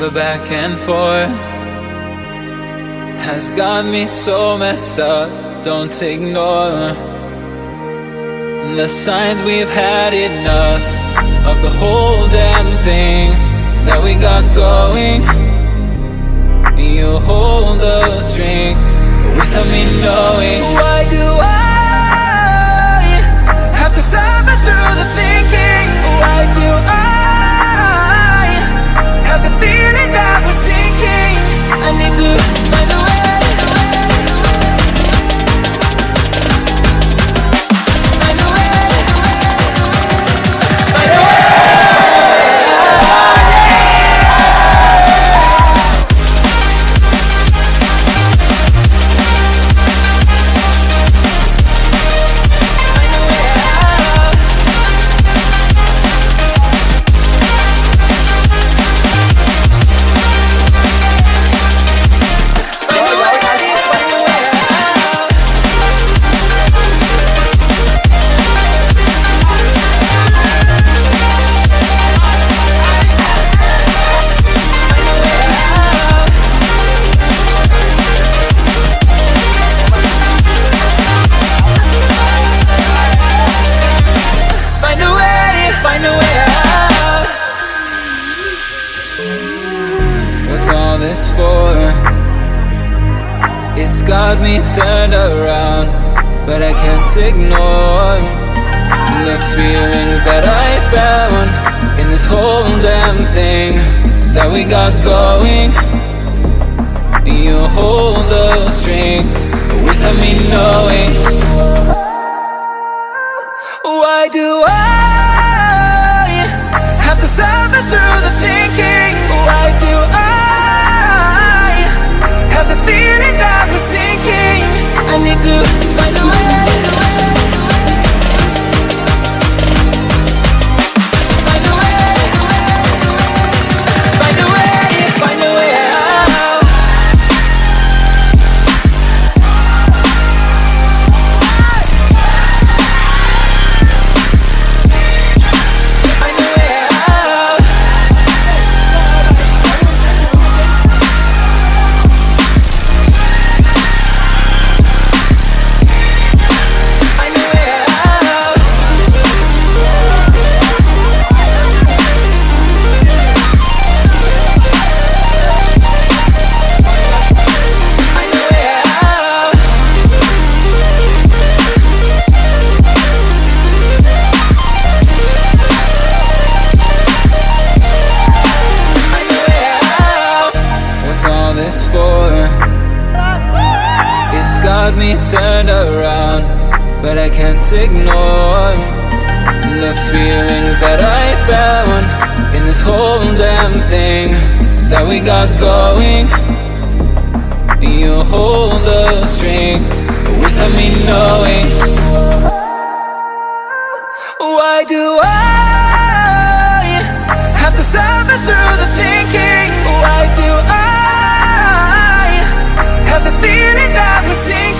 The back and forth has got me so messed up. Don't ignore the signs we've had enough of the whole damn thing that we got going. You hold the strings without me knowing. Why do I have to suffer through the thinking? Me turned around, but I can't ignore the feelings that I found in this whole damn thing that we got going. You hold the strings without me knowing. Why do I have to suffer through the thinking? Why do I have the feeling that sinking? I need to find a way. Turned around, but I can't ignore the feelings that I found in this whole damn thing that we got going. You hold the strings without me knowing. Why do I have to suffer through the thinking? Why do I have the feeling that need to